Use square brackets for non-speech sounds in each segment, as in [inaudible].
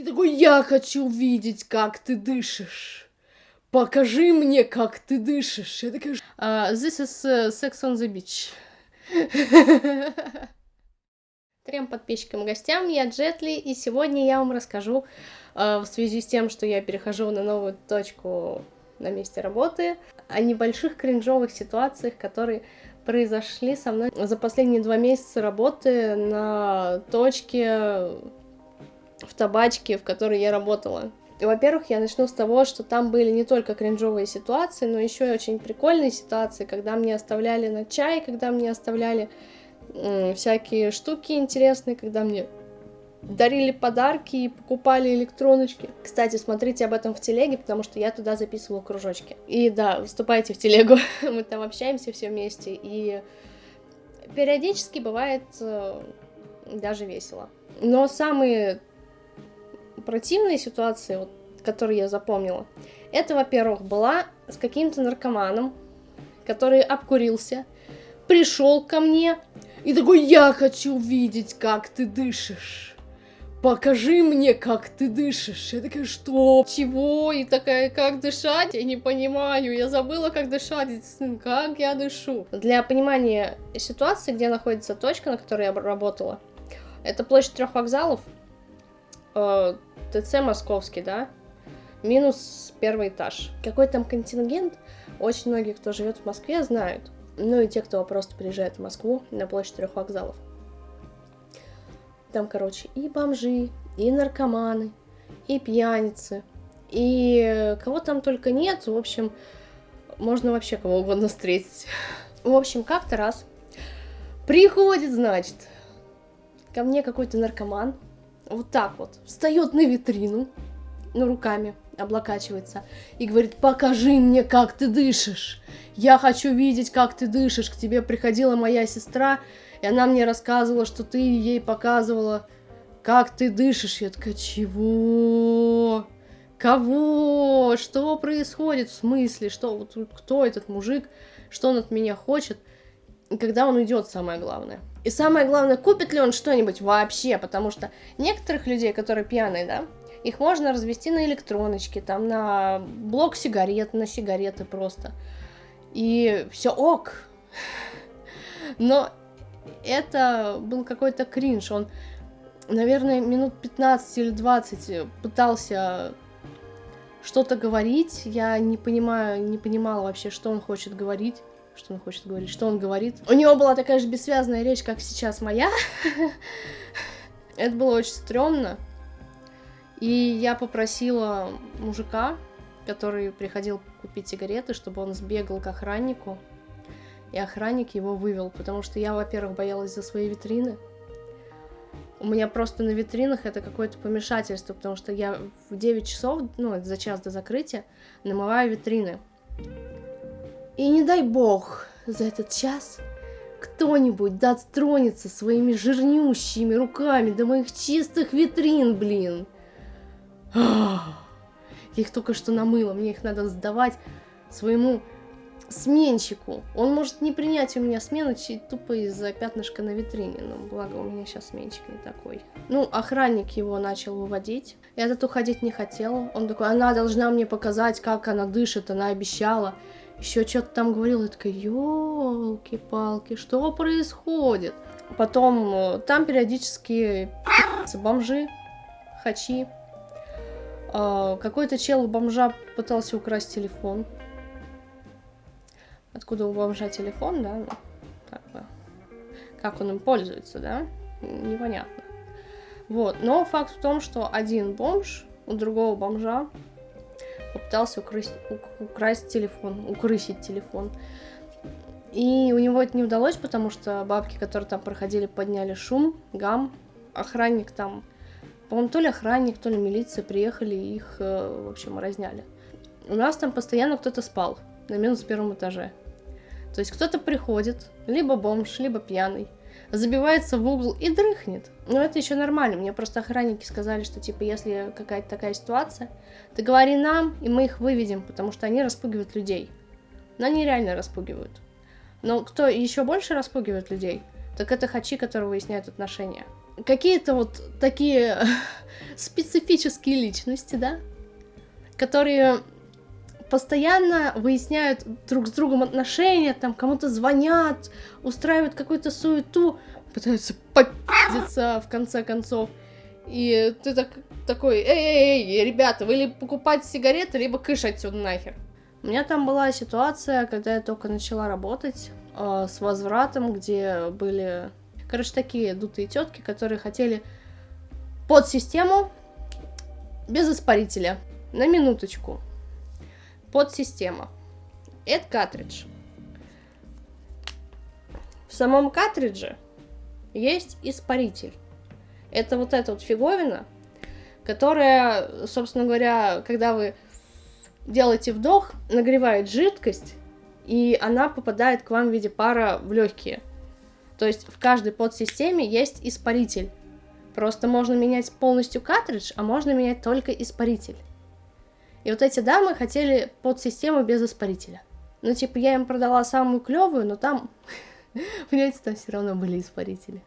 И такой, я хочу видеть, как ты дышишь. Покажи мне, как ты дышишь. Я такая, uh, this is uh, sex on the beach. [laughs] Трем подписчикам и гостям, я Джетли, и сегодня я вам расскажу uh, в связи с тем, что я перехожу на новую точку на месте работы, о небольших кринжовых ситуациях, которые произошли со мной за последние два месяца работы на точке в табачке, в которой я работала. Во-первых, я начну с того, что там были не только кринжовые ситуации, но еще и очень прикольные ситуации, когда мне оставляли на чай, когда мне оставляли всякие штуки интересные, когда мне дарили подарки и покупали электроночки. Кстати, смотрите об этом в телеге, потому что я туда записывала кружочки. И да, вступайте в телегу, [laughs] мы там общаемся все вместе, и периодически бывает э, даже весело. Но самые противные ситуации, вот, которые я запомнила, это, во-первых, была с каким-то наркоманом, который обкурился, пришел ко мне и такой, я хочу видеть, как ты дышишь. Покажи мне, как ты дышишь. Я такая, что? Чего? И такая, как дышать? Я не понимаю. Я забыла, как дышать. Как я дышу? Для понимания ситуации, где находится точка, на которой я работала, это площадь трех вокзалов. ТЦ московский, да, минус первый этаж. Какой там контингент, очень многие, кто живет в Москве, знают. Ну и те, кто просто приезжает в Москву на площадь трех вокзалов. Там, короче, и бомжи, и наркоманы, и пьяницы, и кого там только нет, в общем, можно вообще кого угодно встретить. В общем, как-то раз приходит, значит, ко мне какой-то наркоман, вот так вот, встает на витрину, ну, руками облокачивается, и говорит, покажи мне, как ты дышишь. Я хочу видеть, как ты дышишь. К тебе приходила моя сестра, и она мне рассказывала, что ты ей показывала, как ты дышишь. Я такая, чего? Кого? Что происходит? В смысле? Что? Вот кто этот мужик? Что он от меня хочет? Когда он уйдет, самое главное. И самое главное, купит ли он что-нибудь вообще, потому что некоторых людей, которые пьяные, да, их можно развести на электроночке, там, на блок сигарет, на сигареты просто. И все ок. Но это был какой-то кринж. Он, наверное, минут 15 или 20 пытался что-то говорить. Я не понимаю, не понимала вообще, что он хочет говорить что он хочет говорить, что он говорит. У него была такая же бессвязная речь, как сейчас моя. Это было очень стрёмно. И я попросила мужика, который приходил купить сигареты, чтобы он сбегал к охраннику. И охранник его вывел, потому что я, во-первых, боялась за свои витрины. У меня просто на витринах это какое-то помешательство, потому что я в 9 часов, ну, за час до закрытия, намываю витрины. И не дай бог за этот час кто-нибудь дотронется своими жирнющими руками до моих чистых витрин, блин. Я их только что намыла, мне их надо сдавать своему сменщику. Он может не принять у меня смену тупо из-за пятнышка на витрине, но благо у меня сейчас сменщик не такой. Ну, охранник его начал выводить. Я тут уходить не хотела. Он такой, она должна мне показать, как она дышит, она обещала еще что-то там говорил, я такая, елки-палки, что происходит? Потом э, там периодически бомжи, хачи. А, какой-то чел у бомжа пытался украсть телефон. Откуда у бомжа телефон, да? Ну, как, бы, как он им пользуется, да? Непонятно. Вот, но факт в том, что один бомж у другого бомжа попытался украсть, украсть телефон, укрысить телефон. И у него это не удалось, потому что бабки, которые там проходили, подняли шум, гам. Охранник там, по-моему, то ли охранник, то ли милиция приехали и их, э, в общем, разняли. У нас там постоянно кто-то спал на минус первом этаже. То есть кто-то приходит, либо бомж, либо пьяный, забивается в угол и дрыхнет. Но это еще нормально. Мне просто охранники сказали, что типа если какая-то такая ситуация, ты говори нам, и мы их выведем, потому что они распугивают людей. Но они реально распугивают. Но кто еще больше распугивает людей, так это хачи, которые выясняют отношения. какие-то вот такие [laughs] специфические личности, да, которые постоянно выясняют друг с другом отношения, там кому-то звонят, устраивают какую-то суету, пытаются попиздиться в конце концов. И ты так, такой, эй, эй, эй, ребята, вы либо покупать сигареты, либо кыш отсюда нахер. У меня там была ситуация, когда я только начала работать э, с возвратом, где были, короче, такие дутые тетки, которые хотели под систему без испарителя. На минуточку. Подсистема. Это картридж. В самом картридже есть испаритель. Это вот эта вот фиговина, которая, собственно говоря, когда вы делаете вдох, нагревает жидкость, и она попадает к вам в виде пара в легкие. То есть в каждой подсистеме есть испаритель. Просто можно менять полностью картридж, а можно менять только испаритель. И вот эти дамы хотели подсистему без испарителя. Ну, типа, я им продала самую клевую, но там, [laughs] понимаете, там все равно были испарители.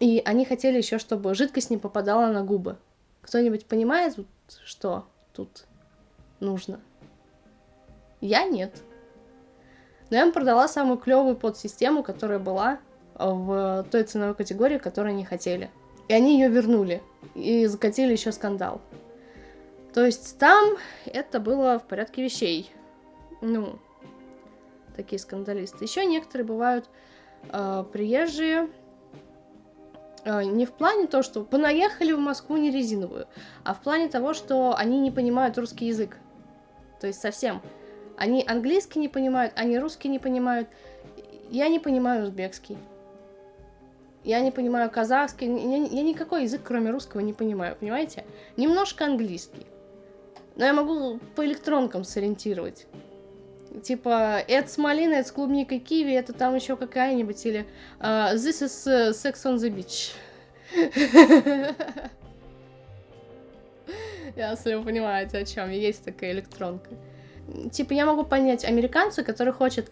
И они хотели еще, чтобы жидкость не попадала на губы. Кто-нибудь понимает, что тут нужно? Я нет. Но я им продала самую клевую подсистему, которая была в той ценовой категории, которую они хотели. И они ее вернули. И закатили еще скандал. То есть там это было в порядке вещей. Ну, такие скандалисты. Еще некоторые бывают э, приезжие, э, не в плане того, что понаехали в Москву не резиновую, а в плане того, что они не понимают русский язык. То есть совсем. Они английский не понимают, они русский не понимают. Я не понимаю узбекский. Я не понимаю казахский. Я, я никакой язык, кроме русского, не понимаю, понимаете? Немножко английский. Но я могу по электронкам сориентировать. Типа, это с малиной, это с клубникой киви, это там еще какая-нибудь, или uh, This is uh, sex on the beach. Если вы понимаете, о чем. Есть такая электронка. Типа, я могу понять американца, который хочет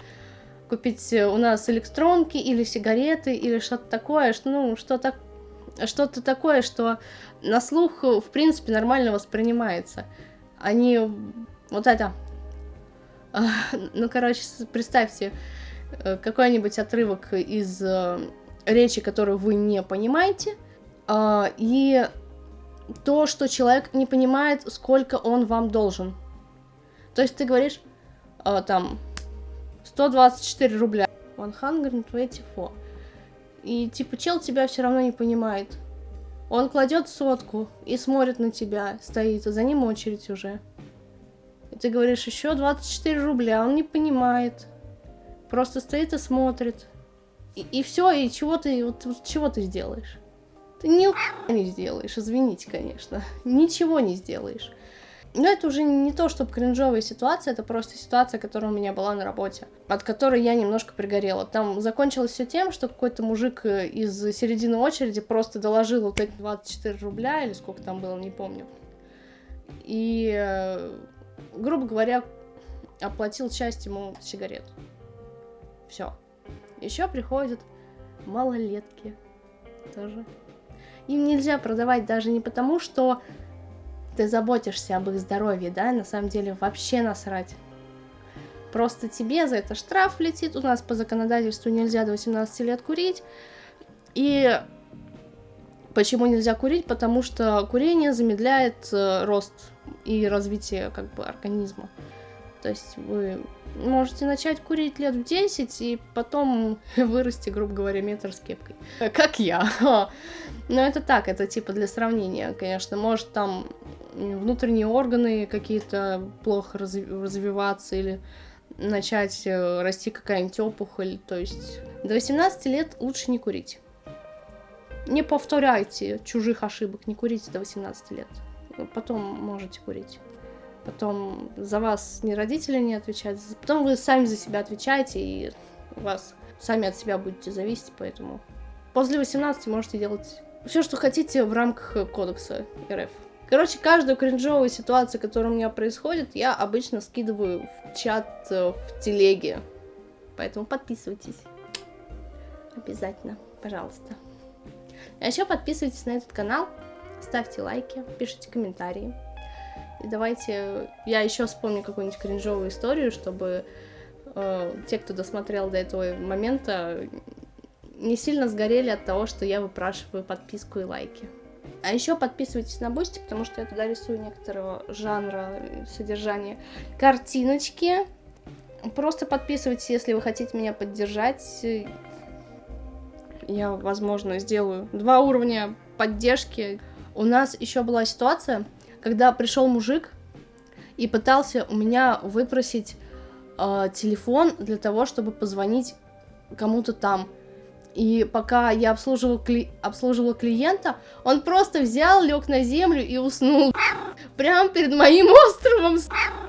купить у нас электронки или сигареты или что-то такое, что, ну, что так, что-то такое, что на слух, в принципе, нормально воспринимается они вот это... А, ну, короче, представьте э, какой-нибудь отрывок из э, речи, которую вы не понимаете, а, и то, что человек не понимает, сколько он вам должен. То есть ты говоришь, а, там, 124 рубля, 124. И типа чел тебя все равно не понимает. Он кладет сотку и смотрит на тебя, стоит, а за ним очередь уже. И ты говоришь, еще 24 рубля, он не понимает. Просто стоит и смотрит. И, и все, и чего ты, вот, чего ты сделаешь? Ты ни не сделаешь, извините, конечно. Ничего не сделаешь. Но это уже не то, чтобы кринжовая ситуация, это просто ситуация, которая у меня была на работе, от которой я немножко пригорела. Там закончилось все тем, что какой-то мужик э, из середины очереди просто доложил вот эти 24 рубля, или сколько там было, не помню. И, э, грубо говоря, оплатил часть ему сигарет. Все. Еще приходят малолетки тоже. Им нельзя продавать даже не потому, что ты заботишься об их здоровье, да, на самом деле вообще насрать. Просто тебе за это штраф летит, у нас по законодательству нельзя до 18 лет курить, и почему нельзя курить? Потому что курение замедляет э, рост и развитие как бы организма. То есть вы можете начать курить лет в 10 и потом [laughs] вырасти, грубо говоря, метр с кепкой. [laughs] Как я. [laughs] Но это так, это типа для сравнения, конечно. Может там внутренние органы какие-то плохо развиваться или начать э, расти какая-нибудь опухоль. То есть до 18 лет лучше не курить. Не повторяйте чужих ошибок, не курите до 18 лет. Потом можете курить. Потом за вас ни родители не отвечают, потом вы сами за себя отвечаете, и вас сами от себя будете зависеть, поэтому после 18 можете делать все, что хотите в рамках кодекса РФ. Короче, каждую кринжовую ситуацию, которая у меня происходит, я обычно скидываю в чат э, в телеге. Поэтому подписывайтесь. Обязательно, пожалуйста. А еще подписывайтесь на этот канал, ставьте лайки, пишите комментарии. Давайте я еще вспомню какую-нибудь кринжовую историю, чтобы э, те, кто досмотрел до этого момента, не сильно сгорели от того, что я выпрашиваю подписку и лайки. А еще подписывайтесь на Boosty, потому что я туда рисую некоторого жанра содержания картиночки. Просто подписывайтесь, если вы хотите меня поддержать. Я, возможно, сделаю два уровня поддержки. У нас еще была ситуация, когда пришел мужик и пытался у меня выпросить э, телефон для того, чтобы позвонить кому-то там. И пока я обслуживала, кли... обслуживала клиента, он просто взял, лег на землю и уснул. Прямо перед моим [laughs] островом.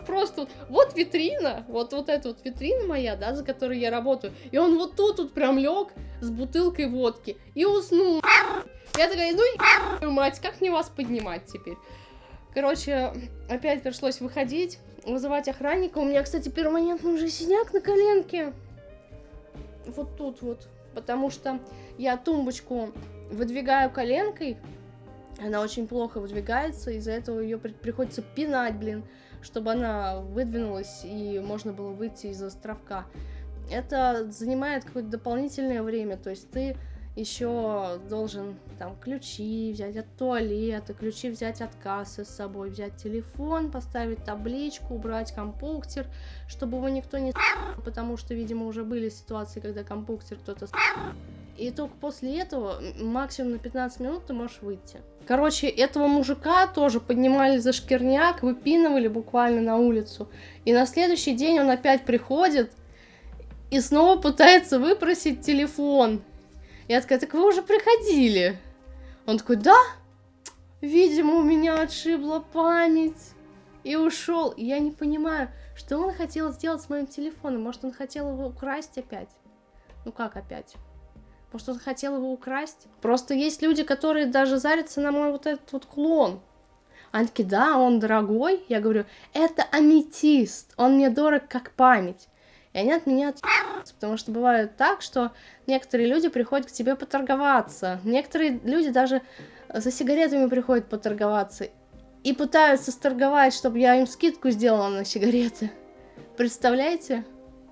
Просто вот витрина, вот, вот эта вот витрина моя, да, за которой я работаю. И он вот тут вот прям лег с бутылкой водки и уснул. Я такая, ну, мать, как мне вас поднимать теперь? Короче, опять пришлось выходить, вызывать охранника. У меня, кстати, перманентный уже синяк на коленке. Вот тут вот потому что я тумбочку выдвигаю коленкой, она очень плохо выдвигается, из-за этого ее приходится пинать, блин, чтобы она выдвинулась и можно было выйти из островка. Это занимает какое-то дополнительное время, то есть ты еще должен там ключи взять от туалета, ключи взять от кассы с собой, взять телефон, поставить табличку, убрать компуктер, чтобы его никто не потому что, видимо, уже были ситуации, когда компуктер кто-то и только после этого, максимум на 15 минут, ты можешь выйти. Короче, этого мужика тоже поднимали за шкирняк, выпинывали буквально на улицу. И на следующий день он опять приходит и снова пытается выпросить телефон. Я такая, так вы уже приходили? Он такой, да? Видимо, у меня отшибла память. И ушел. Я не понимаю, что он хотел сделать с моим телефоном. Может, он хотел его украсть опять? Ну как опять? Может, он хотел его украсть? Просто есть люди, которые даже зарятся на мой вот этот вот клон. Они да, он дорогой. Я говорю, это аметист, он мне дорог как память и они от меня потому что бывает так, что некоторые люди приходят к тебе поторговаться, некоторые люди даже за сигаретами приходят поторговаться и пытаются сторговать, чтобы я им скидку сделала на сигареты. Представляете?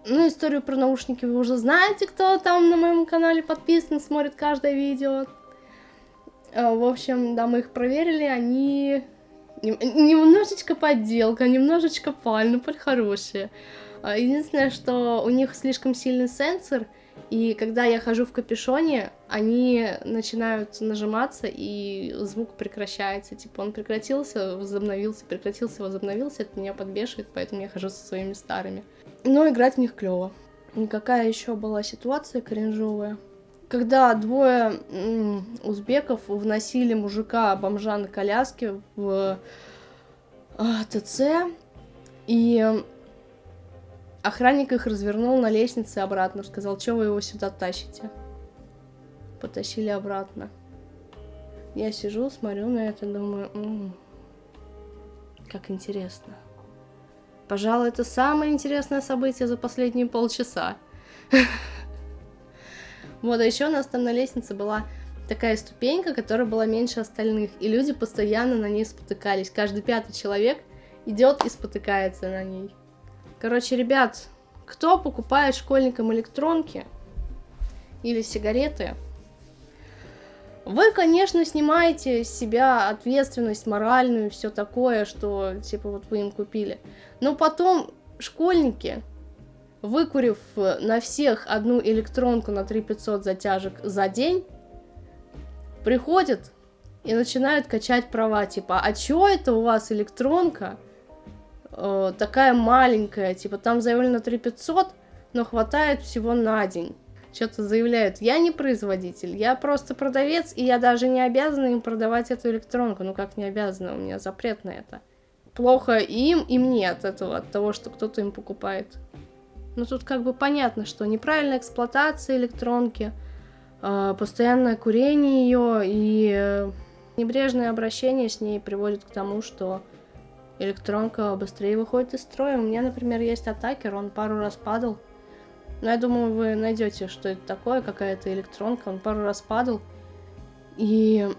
Ну, историю про наушники вы уже знаете, кто там на моем канале подписан, смотрит каждое видео. А, в общем, да, мы их проверили, они немножечко подделка, немножечко паль, но паль хорошие. А, единственное, что у них слишком сильный сенсор, и когда я хожу в капюшоне, они начинают нажиматься, и звук прекращается. Типа он прекратился, возобновился, прекратился, возобновился. Это меня подбешивает, поэтому я хожу со своими старыми. Но играть в них клево. Какая еще была ситуация кринжовая? Когда двое узбеков вносили мужика-бомжа на коляске в а, ТЦ, и Охранник их развернул на лестнице обратно, сказал, что вы его сюда тащите. Потащили обратно. Я сижу, смотрю на это, думаю, М -м, как интересно. Пожалуй, это самое интересное событие за последние полчаса. Вот, а еще у нас там на лестнице была такая ступенька, которая была меньше остальных, и люди постоянно на ней спотыкались. Каждый пятый человек идет и спотыкается на ней. Короче, ребят, кто покупает школьникам электронки или сигареты, вы, конечно, снимаете с себя ответственность моральную, все такое, что, типа, вот вы им купили. Но потом школьники, выкурив на всех одну электронку на 3500 затяжек за день, приходят и начинают качать права, типа, а чё это у вас электронка э, такая маленькая, типа там заявлено 3500, но хватает всего на день. Что-то заявляют, я не производитель, я просто продавец, и я даже не обязана им продавать эту электронку. Ну как не обязана, у меня запрет на это. Плохо им, и мне от этого, от того, что кто-то им покупает. Ну тут как бы понятно, что неправильная эксплуатация электронки, э, постоянное курение ее и э, небрежное обращение с ней приводит к тому, что электронка быстрее выходит из строя. У меня, например, есть атакер, он пару раз падал. Но я думаю, вы найдете, что это такое, какая-то электронка. Он пару раз падал. И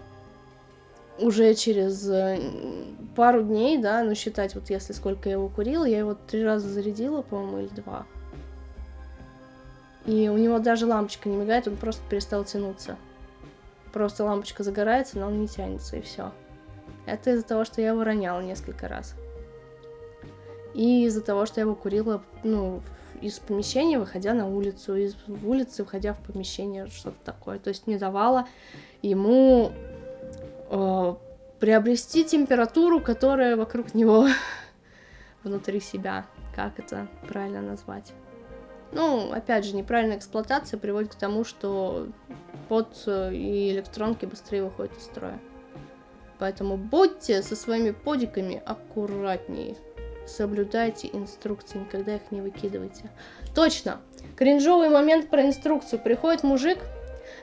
уже через э, пару дней, да, ну считать, вот если сколько я его курила, я его три раза зарядила, по-моему, или два. И у него даже лампочка не мигает, он просто перестал тянуться. Просто лампочка загорается, но он не тянется, и все. Это из-за того, что я его роняла несколько раз. И из-за того, что я его курила, ну, из помещения, выходя на улицу, из улицы, выходя в помещение, что-то такое. То есть не давала ему э, приобрести температуру, которая вокруг него [laughs] внутри себя. Как это правильно назвать? Ну, опять же, неправильная эксплуатация приводит к тому, что под э, и электронки быстрее выходят из строя. Поэтому будьте со своими подиками аккуратнее. Соблюдайте инструкции, никогда их не выкидывайте. Точно! Кринжовый момент про инструкцию. Приходит мужик,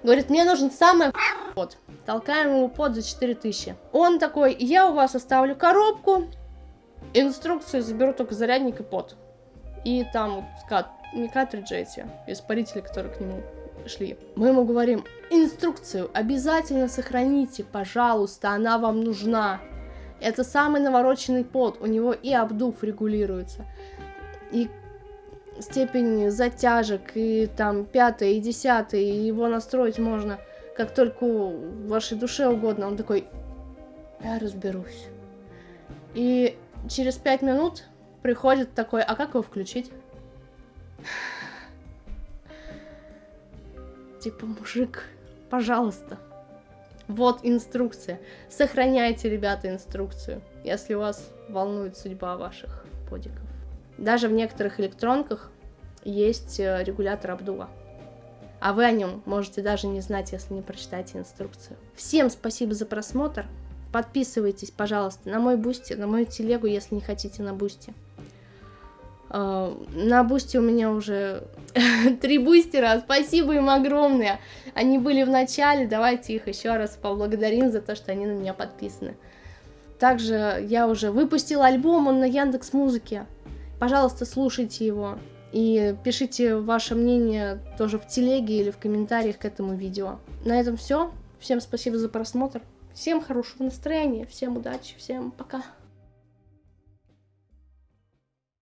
говорит, мне нужен самый под. Толкаем ему под за 4000. Он такой, я у вас оставлю коробку, инструкцию заберу только зарядник и под. И там скат не картриджи эти, испарители, которые к нему шли. Мы ему говорим, инструкцию обязательно сохраните, пожалуйста, она вам нужна. Это самый навороченный под, у него и обдув регулируется, и степень затяжек, и там пятое, и десятое, и его настроить можно как только вашей душе угодно. Он такой, я разберусь. И через пять минут приходит такой, а как его включить? Типа, мужик, пожалуйста. Вот инструкция. Сохраняйте, ребята, инструкцию, если вас волнует судьба ваших подиков. Даже в некоторых электронках есть э, регулятор обдува. А вы о нем можете даже не знать, если не прочитаете инструкцию. Всем спасибо за просмотр. Подписывайтесь, пожалуйста, на мой Boosty, на мою телегу, если не хотите на Boosty. А, на бусте у меня уже [laughs] три бустера, спасибо им огромное. Они были в начале, давайте их еще раз поблагодарим за то, что они на меня подписаны. Также я уже выпустила альбом, он на Яндекс Музыке. Пожалуйста, слушайте его и пишите ваше мнение тоже в телеге или в комментариях к этому видео. На этом все. Всем спасибо за просмотр. Всем хорошего настроения, всем удачи, всем пока.